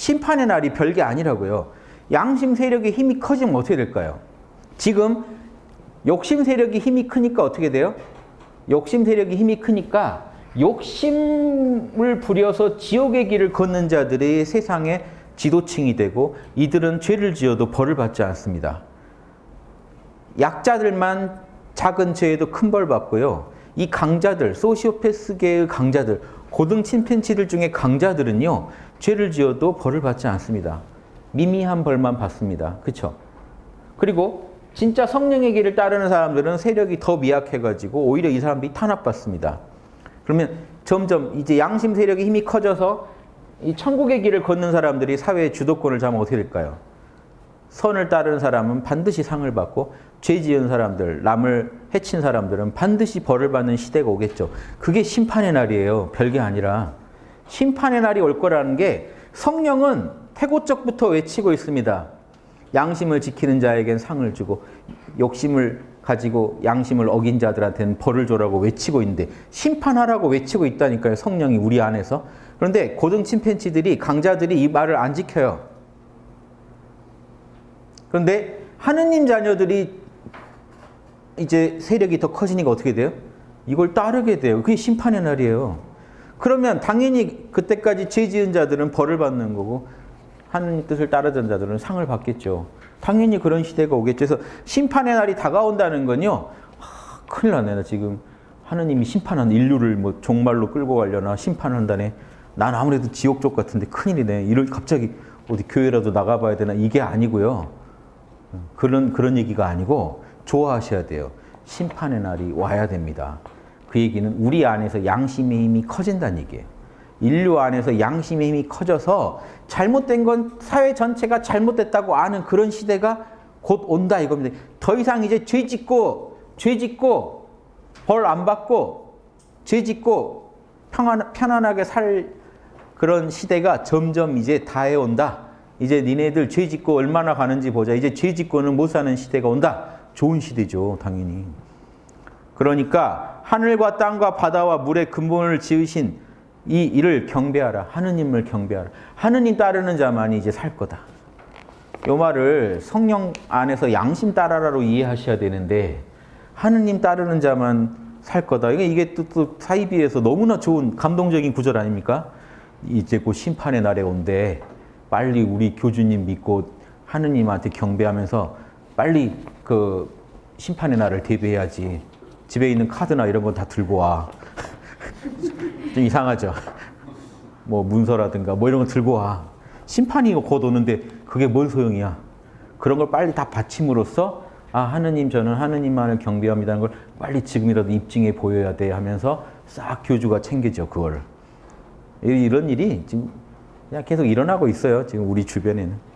심판의 날이 별게 아니라고요. 양심 세력의 힘이 커지면 어떻게 될까요? 지금 욕심 세력이 힘이 크니까 어떻게 돼요? 욕심 세력이 힘이 크니까 욕심을 부려서 지옥의 길을 걷는 자들이 세상의 지도층이 되고 이들은 죄를 지어도 벌을 받지 않습니다. 약자들만 작은 죄에도 큰 벌 받고요. 이 강자들, 소시오패스계의 강자들, 고등 침팬치들 중에 강자들은요. 죄를 지어도 벌을 받지 않습니다. 미미한 벌만 받습니다. 그렇죠? 그리고 진짜 성령의 길을 따르는 사람들은 세력이 더 미약해가지고 오히려 이 사람들이 탄압받습니다. 그러면 점점 이제 양심 세력의 힘이 커져서 이 천국의 길을 걷는 사람들이 사회의 주도권을 잡으면 어떻게 될까요? 선을 따르는 사람은 반드시 상을 받고 죄 지은 사람들, 남을 해친 사람들은 반드시 벌을 받는 시대가 오겠죠. 그게 심판의 날이에요. 별게 아니라. 심판의 날이 올 거라는 게 성령은 태고적부터 외치고 있습니다. 양심을 지키는 자에겐 상을 주고 욕심을 가지고 양심을 어긴 자들한테는 벌을 줘라고 외치고 있는데 심판하라고 외치고 있다니까요. 성령이 우리 안에서. 그런데 고등 침팬치들이 강자들이 이 말을 안 지켜요. 그런데 하느님 자녀들이 이제 세력이 더 커지니까 어떻게 돼요? 이걸 따르게 돼요. 그게 심판의 날이에요. 그러면 당연히 그때까지 죄 지은 자들은 벌을 받는 거고 하느님 뜻을 따르던 자들은 상을 받겠죠. 당연히 그런 시대가 오겠죠. 그래서 심판의 날이 다가온다는 건요. 하, 큰일 나네. 나 지금 하느님이 심판한 인류를 뭐 종말로 끌고 가려나 심판한다네. 난 아무래도 지옥 쪽 같은데 큰일이네. 이럴 갑자기 어디 교회라도 나가봐야 되나 이게 아니고요. 그런 그런 얘기가 아니고 좋아하셔야 돼요. 심판의 날이 와야 됩니다. 그 얘기는 우리 안에서 양심의 힘이 커진다는 얘기예요. 인류 안에서 양심의 힘이 커져서 잘못된 건 사회 전체가 잘못됐다고 아는 그런 시대가 곧 온다 이겁니다. 더 이상 이제 죄 짓고 죄 짓고 벌 안 받고 죄 짓고 평안, 편안하게 살 그런 시대가 점점 이제 다해 온다. 이제 니네들 죄 짓고 얼마나 가는지 보자. 이제 죄 짓고는 못 사는 시대가 온다. 좋은 시대죠, 당연히. 그러니까 하늘과 땅과 바다와 물의 근본을 지으신 이 일을 경배하라. 하느님을 경배하라. 하느님 따르는 자만이 이제 살 거다. 요 말을 성령 안에서 양심 따라라로 이해하셔야 되는데 하느님 따르는 자만 살 거다. 이게 또, 또 사이비에서 너무나 좋은 감동적인 구절 아닙니까? 이제 곧 심판의 날에 온대. 빨리 우리 교주님 믿고 하느님한테 경배하면서 빨리 그 심판의 날을 대비해야지. 집에 있는 카드나 이런 거다 들고 와. 좀 이상하죠. 뭐 문서라든가 뭐 이런 거 들고 와. 심판이 곧 오는데 그게 뭔 소용이야. 그런 걸 빨리 다 바침으로써 아 하느님 저는 하느님만을 경배합니다는 걸 빨리 지금이라도 입증해 보여야 돼 하면서 싹 교주가 챙기죠 그걸. 이런 일이 지금 계속 일어나고 있어요. 지금 우리 주변에는.